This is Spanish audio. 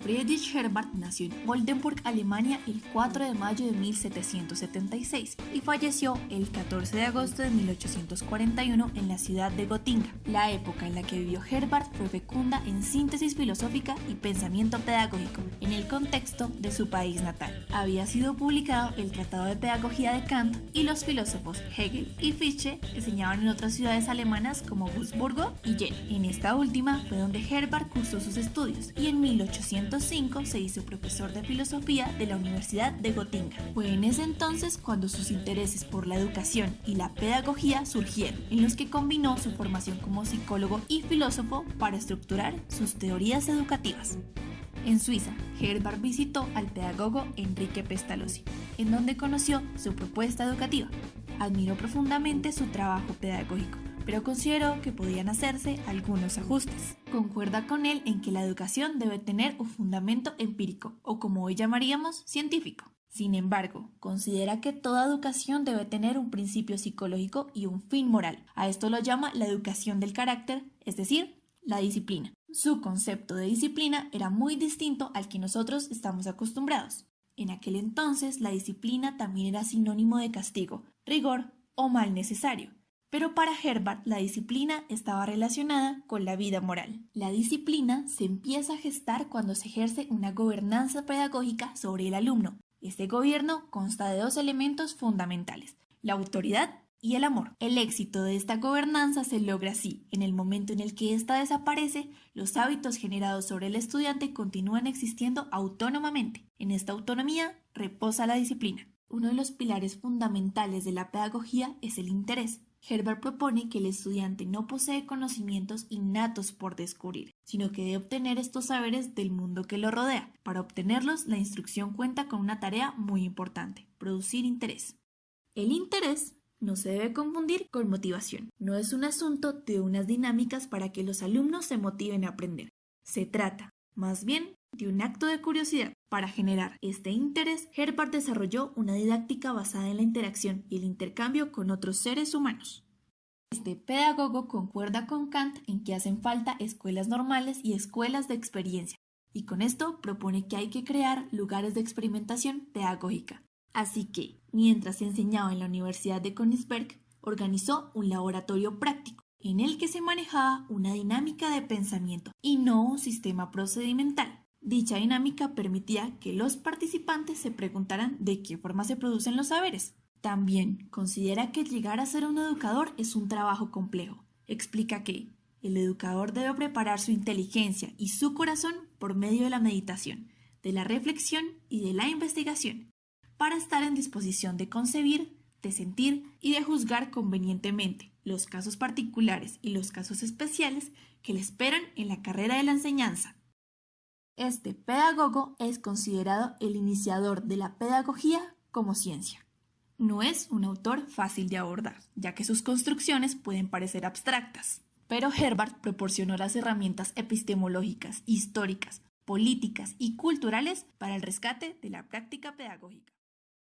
Friedrich Herbart nació en Oldenburg, Alemania, el 4 de mayo de 1776 y falleció el 14 de agosto de 1841 en la ciudad de Gotinga. La época en la que vivió Herbart fue fecunda en síntesis filosófica y pensamiento pedagógico en el contexto de su país natal. Había sido publicado el Tratado de Pedagogía de Kant y los filósofos Hegel y Fichte enseñaban en otras ciudades alemanas como Wurzburgo y Jena. En esta última fue donde Herbart cursó sus estudios y en 1805 se hizo profesor de filosofía de la Universidad de Gotinga. Fue en ese entonces cuando sus intereses por la educación y la pedagogía surgieron, en los que combinó su formación como psicólogo y filósofo para estructurar sus teorías educativas. En Suiza, Herbart visitó al pedagogo Enrique Pestalozzi, en donde conoció su propuesta educativa. Admiró profundamente su trabajo pedagógico pero consideró que podían hacerse algunos ajustes. Concuerda con él en que la educación debe tener un fundamento empírico, o como hoy llamaríamos, científico. Sin embargo, considera que toda educación debe tener un principio psicológico y un fin moral. A esto lo llama la educación del carácter, es decir, la disciplina. Su concepto de disciplina era muy distinto al que nosotros estamos acostumbrados. En aquel entonces, la disciplina también era sinónimo de castigo, rigor o mal necesario. Pero para Herbart la disciplina estaba relacionada con la vida moral. La disciplina se empieza a gestar cuando se ejerce una gobernanza pedagógica sobre el alumno. Este gobierno consta de dos elementos fundamentales, la autoridad y el amor. El éxito de esta gobernanza se logra así. En el momento en el que ésta desaparece, los hábitos generados sobre el estudiante continúan existiendo autónomamente. En esta autonomía reposa la disciplina. Uno de los pilares fundamentales de la pedagogía es el interés. Herbert propone que el estudiante no posee conocimientos innatos por descubrir, sino que debe obtener estos saberes del mundo que lo rodea. Para obtenerlos, la instrucción cuenta con una tarea muy importante, producir interés. El interés no se debe confundir con motivación. No es un asunto de unas dinámicas para que los alumnos se motiven a aprender. Se trata, más bien, de un acto de curiosidad. Para generar este interés, Herbart desarrolló una didáctica basada en la interacción y el intercambio con otros seres humanos. Este pedagogo concuerda con Kant en que hacen falta escuelas normales y escuelas de experiencia, y con esto propone que hay que crear lugares de experimentación pedagógica. Así que, mientras se enseñaba en la Universidad de Königsberg, organizó un laboratorio práctico en el que se manejaba una dinámica de pensamiento y no un sistema procedimental. Dicha dinámica permitía que los participantes se preguntaran de qué forma se producen los saberes. También considera que llegar a ser un educador es un trabajo complejo. Explica que el educador debe preparar su inteligencia y su corazón por medio de la meditación, de la reflexión y de la investigación, para estar en disposición de concebir, de sentir y de juzgar convenientemente los casos particulares y los casos especiales que le esperan en la carrera de la enseñanza. Este pedagogo es considerado el iniciador de la pedagogía como ciencia. No es un autor fácil de abordar, ya que sus construcciones pueden parecer abstractas, pero Herbart proporcionó las herramientas epistemológicas, históricas, políticas y culturales para el rescate de la práctica pedagógica.